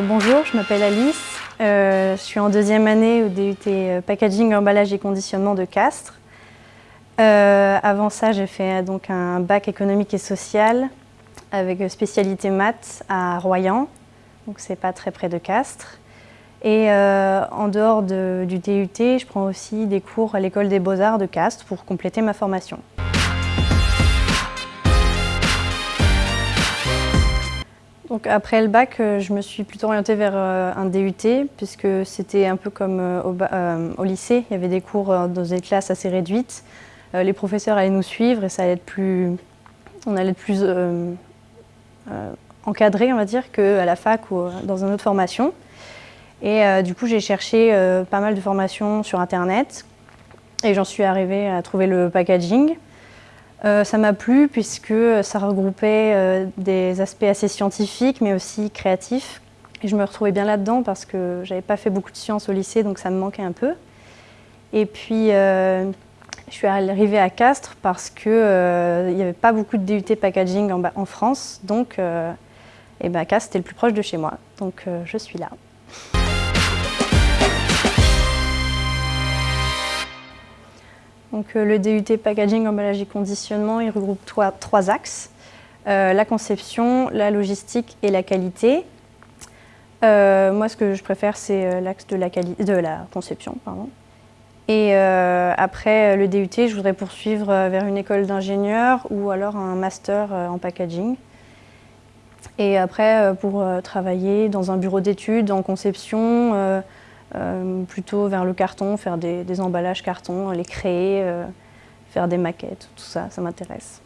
bonjour, je m'appelle Alice. je suis en deuxième année au DUT Packaging, Emballage et Conditionnement de Castres. avant ça, j'ai fait donc un bac économique et social avec spécialité maths à Royan, donc c'est pas très près de Castres. Et euh, en dehors du DUT, je prends aussi des cours à l'école des beaux-arts de Castres pour compléter ma formation. Donc après le bac, euh, je me suis plutôt orientée vers euh, un DUT puisque c'était un peu comme au, lycée, il y avait des cours dans des classes assez réduites. Les professeurs allaient nous suivre et ça allait être plus, on allait être plus encadré, on va dire, qu'à la fac ou dans une autre formation. Et euh, du coup, j'ai cherché euh, pas mal de formations sur Internet et j'en suis arrivée à trouver le packaging. Euh, ça m'a plu puisque ça regroupait des aspects assez scientifiques mais aussi créatifs. Et je me retrouvais bien là-dedans parce que j'avais pas fait beaucoup de sciences au lycée donc ça me manquait un peu. Et puis je suis arrivée à Castres parce qu'il n'y avait pas beaucoup de DUT packaging en, France donc et ben, Castres était le plus proche de chez moi donc je suis là. Donc, euh, le DUT Packaging, Emballage et Conditionnement, il regroupe trois, axes. Euh, la conception, la logistique et la qualité. Euh, moi, ce que je préfère, c'est l'axe de, la conception. Pardon. Et après le DUT, je voudrais poursuivre vers une école d'ingénieur ou alors un master en packaging. Et après, pour travailler dans un bureau d'études en conception, plutôt vers le carton, faire des, emballages carton, les créer, euh, faire des maquettes, tout ça, ça m'intéresse.